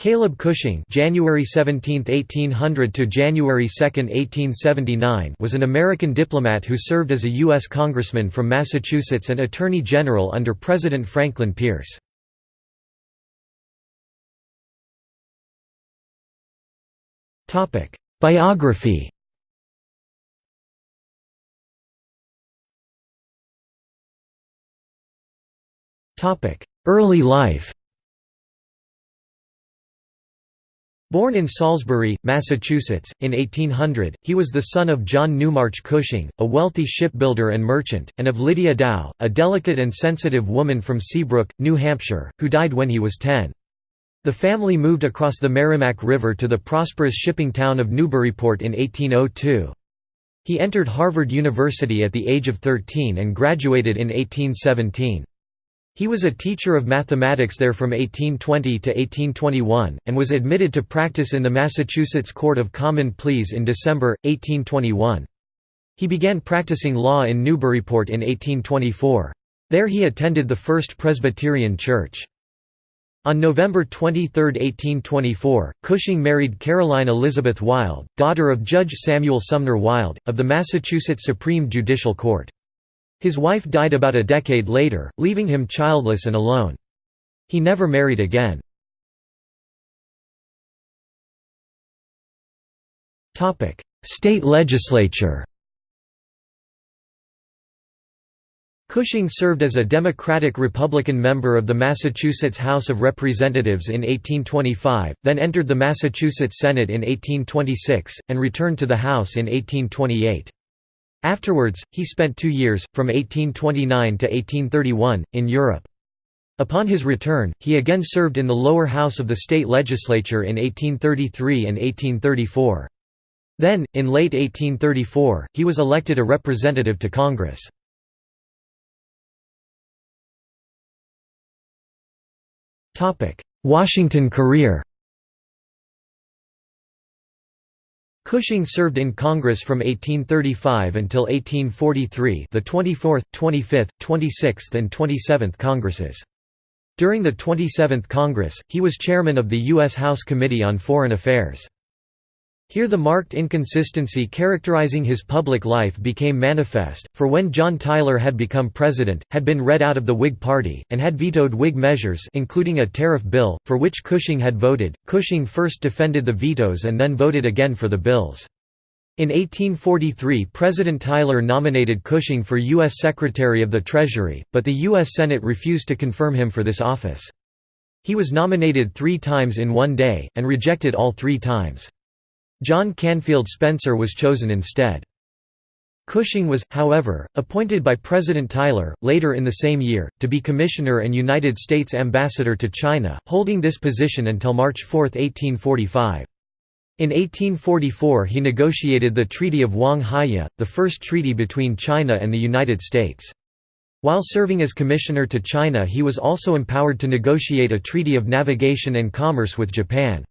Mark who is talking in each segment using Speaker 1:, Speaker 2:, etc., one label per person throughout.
Speaker 1: Caleb Cushing January 17, 1800 to January 2, 1879 was an American diplomat who served as a U.S. Congressman from Massachusetts and Attorney General under President Franklin Pierce. Biography Early life Born in Salisbury, Massachusetts, in 1800, he was the son of John Newmarch Cushing, a wealthy shipbuilder and merchant, and of Lydia Dow, a delicate and sensitive woman from Seabrook, New Hampshire, who died when he was ten. The family moved across the Merrimack River to the prosperous shipping town of Newburyport in 1802. He entered Harvard University at the age of 13 and graduated in 1817. He was a teacher of mathematics there from 1820 to 1821, and was admitted to practice in the Massachusetts Court of Common Pleas in December, 1821. He began practicing law in Newburyport in 1824. There he attended the First Presbyterian Church. On November 23, 1824, Cushing married Caroline Elizabeth Wilde, daughter of Judge Samuel Sumner Wilde, of the Massachusetts Supreme Judicial Court. His wife died about a decade later, leaving him childless and alone. He never married again. State legislature Cushing served as a Democratic-Republican member of the Massachusetts House of Representatives in 1825, then entered the Massachusetts Senate in 1826, and returned to the House in 1828. Afterwards, he spent two years, from 1829 to 1831, in Europe. Upon his return, he again served in the lower house of the state legislature in 1833 and 1834. Then, in late 1834, he was elected a representative to Congress. Washington career Cushing served in Congress from 1835 until 1843 the 24th, 25th, 26th and 27th Congresses. During the 27th Congress, he was chairman of the U.S. House Committee on Foreign Affairs. Here the marked inconsistency characterizing his public life became manifest, for when John Tyler had become president, had been read out of the Whig Party, and had vetoed Whig measures including a tariff bill, for which Cushing had voted, Cushing first defended the vetoes and then voted again for the bills. In 1843 President Tyler nominated Cushing for U.S. Secretary of the Treasury, but the U.S. Senate refused to confirm him for this office. He was nominated three times in one day, and rejected all three times. John Canfield Spencer was chosen instead. Cushing was, however, appointed by President Tyler, later in the same year, to be Commissioner and United States Ambassador to China, holding this position until March 4, 1845. In 1844 he negotiated the Treaty of Wang the first treaty between China and the United States. While serving as Commissioner to China he was also empowered to negotiate a treaty of navigation and commerce with Japan.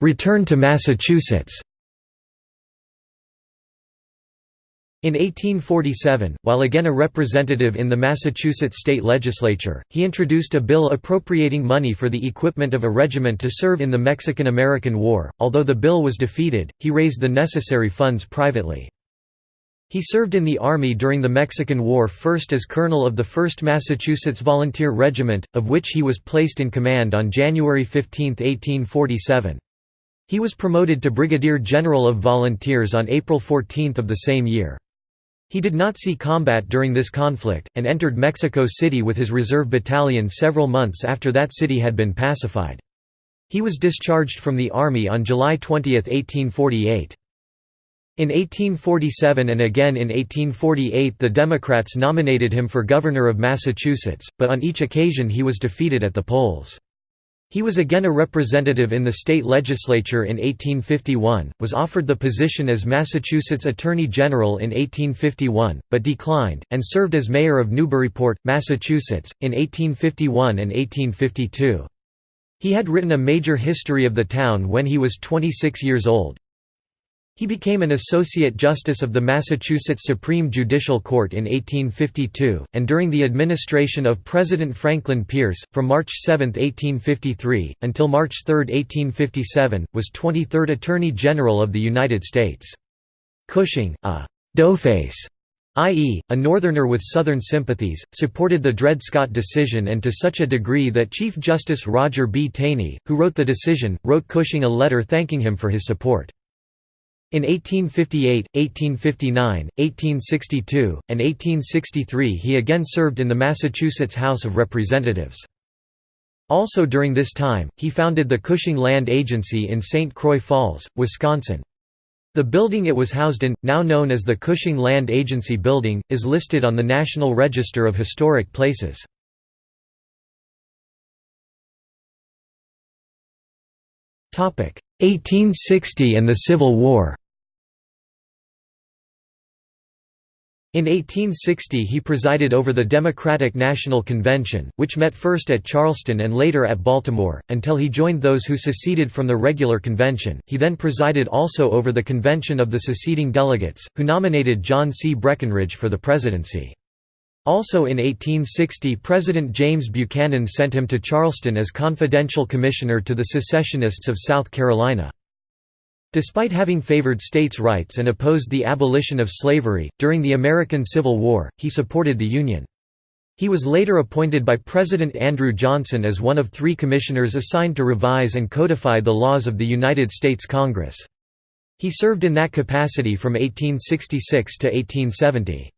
Speaker 1: Return to Massachusetts In 1847, while again a representative in the Massachusetts state legislature, he introduced a bill appropriating money for the equipment of a regiment to serve in the Mexican–American War. Although the bill was defeated, he raised the necessary funds privately. He served in the Army during the Mexican War first as colonel of the 1st Massachusetts Volunteer Regiment, of which he was placed in command on January 15, 1847. He was promoted to Brigadier General of Volunteers on April 14 of the same year. He did not see combat during this conflict, and entered Mexico City with his reserve battalion several months after that city had been pacified. He was discharged from the Army on July 20, 1848. In 1847 and again in 1848 the Democrats nominated him for governor of Massachusetts, but on each occasion he was defeated at the polls. He was again a representative in the state legislature in 1851, was offered the position as Massachusetts Attorney General in 1851, but declined, and served as mayor of Newburyport, Massachusetts, in 1851 and 1852. He had written a major history of the town when he was 26 years old, He became an Associate Justice of the Massachusetts Supreme Judicial Court in 1852, and during the administration of President Franklin Pierce, from March 7, 1853, until March 3, 1857, was 23rd Attorney General of the United States. Cushing, a «doughface» i.e., a Northerner with Southern sympathies, supported the Dred Scott decision and to such a degree that Chief Justice Roger B. Taney, who wrote the decision, wrote Cushing a letter thanking him for his support. In 1858, 1859, 1862, and 1863 he again served in the Massachusetts House of Representatives. Also during this time, he founded the Cushing Land Agency in St. Croix Falls, Wisconsin. The building it was housed in, now known as the Cushing Land Agency Building, is listed on the National Register of Historic Places. Topic: 1860 and the Civil War In 1860 he presided over the Democratic National Convention, which met first at Charleston and later at Baltimore, until he joined those who seceded from the regular convention. He then presided also over the convention of the seceding delegates, who nominated John C. Breckinridge for the presidency. Also in 1860 President James Buchanan sent him to Charleston as confidential commissioner to the secessionists of South Carolina. Despite having favored states' rights and opposed the abolition of slavery, during the American Civil War, he supported the Union. He was later appointed by President Andrew Johnson as one of three commissioners assigned to revise and codify the laws of the United States Congress. He served in that capacity from 1866 to 1870.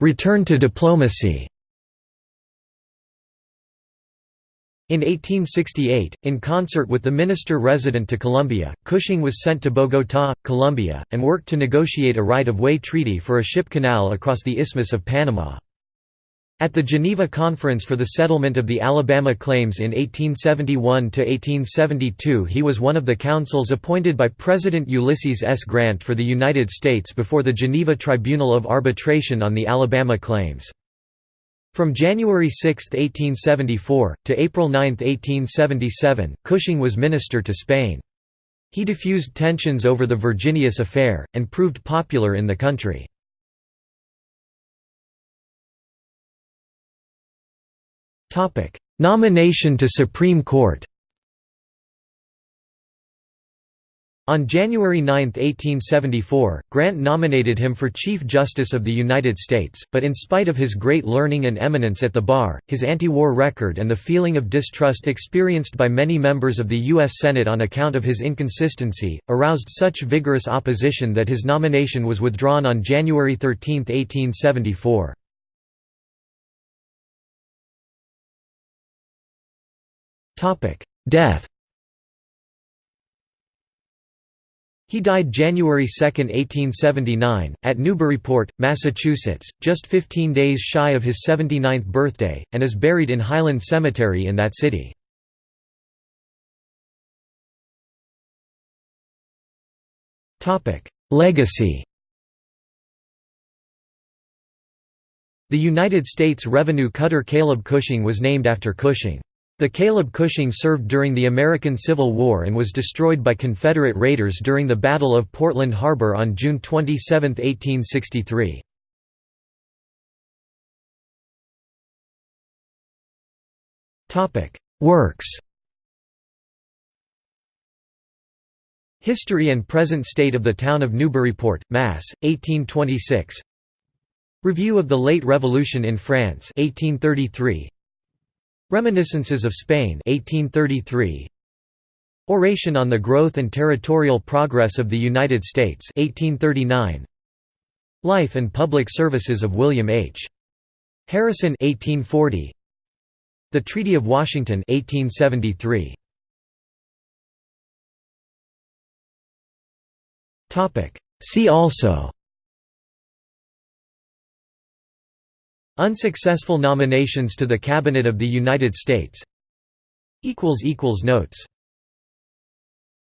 Speaker 1: Return to diplomacy In 1868, in concert with the minister-resident to Colombia, Cushing was sent to Bogotá, Colombia, and worked to negotiate a right-of-way treaty for a ship canal across the Isthmus of Panama. At the Geneva Conference for the Settlement of the Alabama Claims in 1871–1872 he was one of the counsels appointed by President Ulysses S. Grant for the United States before the Geneva Tribunal of Arbitration on the Alabama Claims. From January 6, 1874, to April 9, 1877, Cushing was minister to Spain. He diffused tensions over the Virginius affair, and proved popular in the country. Nomination to Supreme Court On January 9, 1874, Grant nominated him for Chief Justice of the United States, but in spite of his great learning and eminence at the bar, his anti-war record and the feeling of distrust experienced by many members of the U.S. Senate on account of his inconsistency, aroused such vigorous opposition that his nomination was withdrawn on January 13, 1874. Death He died January 2, 1879, at Newburyport, Massachusetts, just 15 days shy of his 79th birthday, and is buried in Highland Cemetery in that city. Legacy The United States Revenue cutter Caleb Cushing was named after Cushing. The Caleb Cushing served during the American Civil War and was destroyed by Confederate raiders during the Battle of Portland Harbor on June 27, 1863. Works History and Present State of the Town of Newburyport, Mass., 1826 Review of the Late Revolution in France 1833 Reminiscences of Spain 1833 Oration on the Growth and Territorial Progress of the United States 1839 Life and Public Services of William H. Harrison 1840 The Treaty of Washington 1873 Topic. See also Unsuccessful nominations to the Cabinet of the United States. Notes